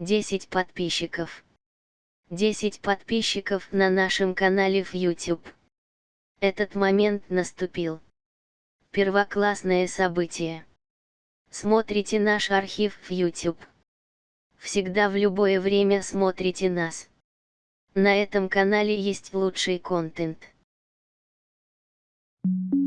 10 подписчиков. 10 подписчиков на нашем канале в YouTube. Этот момент наступил. Первоклассное событие. Смотрите наш архив в YouTube. Всегда в любое время смотрите нас. На этом канале есть лучший контент. Thank you.